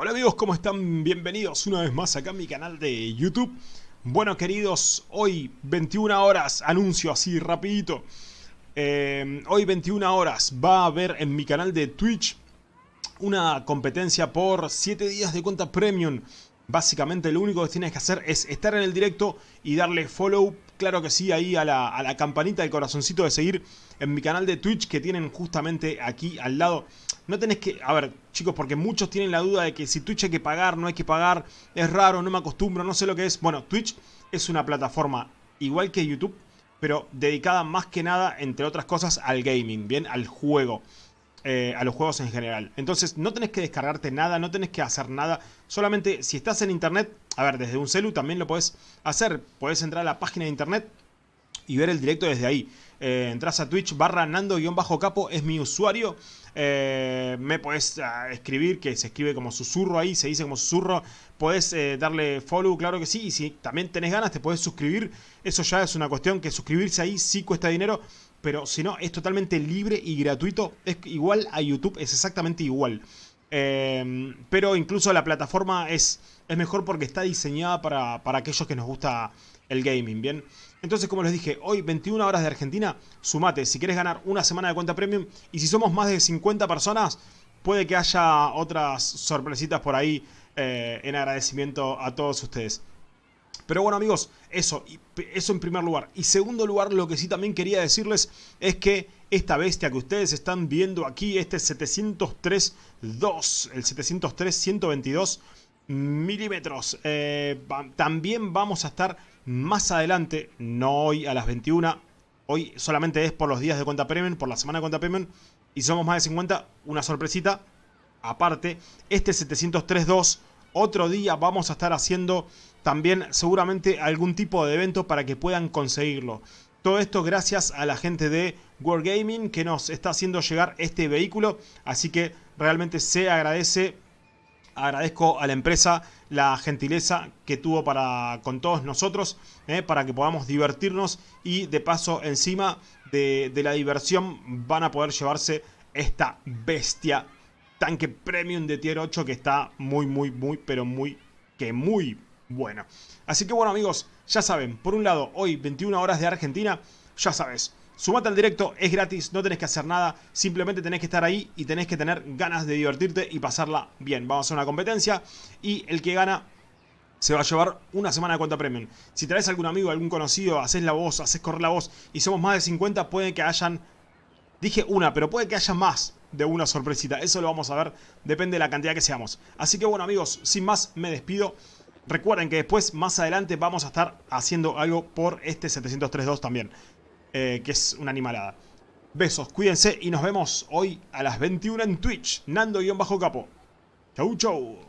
Hola amigos, ¿cómo están? Bienvenidos una vez más acá a mi canal de YouTube. Bueno queridos, hoy 21 horas, anuncio así rapidito. Eh, hoy 21 horas va a haber en mi canal de Twitch una competencia por 7 días de cuenta premium. Básicamente lo único que tienes que hacer es estar en el directo y darle follow, claro que sí, ahí a la, campanita, del corazoncito de seguir en mi canal de Twitch que tienen justamente aquí al lado no tenés que... A ver, chicos, porque muchos tienen la duda de que si Twitch hay que pagar, no hay que pagar, es raro, no me acostumbro, no sé lo que es. Bueno, Twitch es una plataforma igual que YouTube, pero dedicada más que nada, entre otras cosas, al gaming, ¿bien? Al juego. Eh, a los juegos en general. Entonces no tenés que descargarte nada, no tenés que hacer nada. Solamente si estás en internet, a ver, desde un celu también lo puedes hacer. Puedes entrar a la página de internet y ver el directo desde ahí. Eh, entras a Twitch barra Nando-Capo, es mi usuario. Eh, me puedes ah, escribir, que se escribe como susurro ahí, se dice como susurro. Puedes eh, darle follow, claro que sí. Y si también tenés ganas, te puedes suscribir. Eso ya es una cuestión que suscribirse ahí sí cuesta dinero. Pero si no, es totalmente libre y gratuito. Es igual a YouTube, es exactamente igual. pero incluso la plataforma es, es mejor porque está diseñada para, para aquellos que nos gusta el gaming, ¿bien? Entonces, como les dije, hoy 21 horas de Argentina, sumate si quieres ganar una semana de cuenta premium. Y si somos más de 50 personas, puede que haya otras sorpresitas por ahí eh, en agradecimiento a todos ustedes. Pero bueno amigos, eso, eso en primer lugar. Y segundo lugar, lo que sí también quería decirles es que esta bestia que ustedes están viendo aquí, este 703.2, el 703.122 milímetros, eh, también vamos a estar más adelante, no hoy a las 21, hoy solamente es por los días de cuenta premium, por la semana de cuenta premium, y somos más de 50, una sorpresita, aparte, este 703.2, otro día vamos a estar haciendo también seguramente algún tipo de evento para que puedan conseguirlo. Todo esto gracias a la gente de Wargaming que nos está haciendo llegar este vehículo, así que realmente se agradece agradezco a la empresa la gentileza que tuvo para con todos nosotros, eh, para que podamos divertirnos y de paso encima de, la diversión van a poder llevarse esta bestia tanque premium de tier 8 que está muy, muy, muy, pero muy, que muy bueno. Así que bueno amigos, ya saben, por un lado, hoy 21 horas de Argentina, ya sabes, Sumate al directo, es gratis, no tenés que hacer nada, simplemente tenés que estar ahí y tenés que tener ganas de divertirte y pasarla bien. Vamos a una competencia y el que gana se va a llevar una semana de cuenta premium. Si traes algún amigo, algún conocido, haces la voz, haces correr la voz y somos más de 50, puede que hayan... Dije una, pero puede que haya más de una sorpresita. Eso lo vamos a ver, depende de la cantidad que seamos. Así que bueno amigos, sin más me despido. Recuerden que después, más adelante, vamos a estar haciendo algo por este 703.2 también. Eh, que es una animalada. Besos, cuídense y nos vemos hoy a las 21 en Twitch. Nando-Capo. Chau, chau.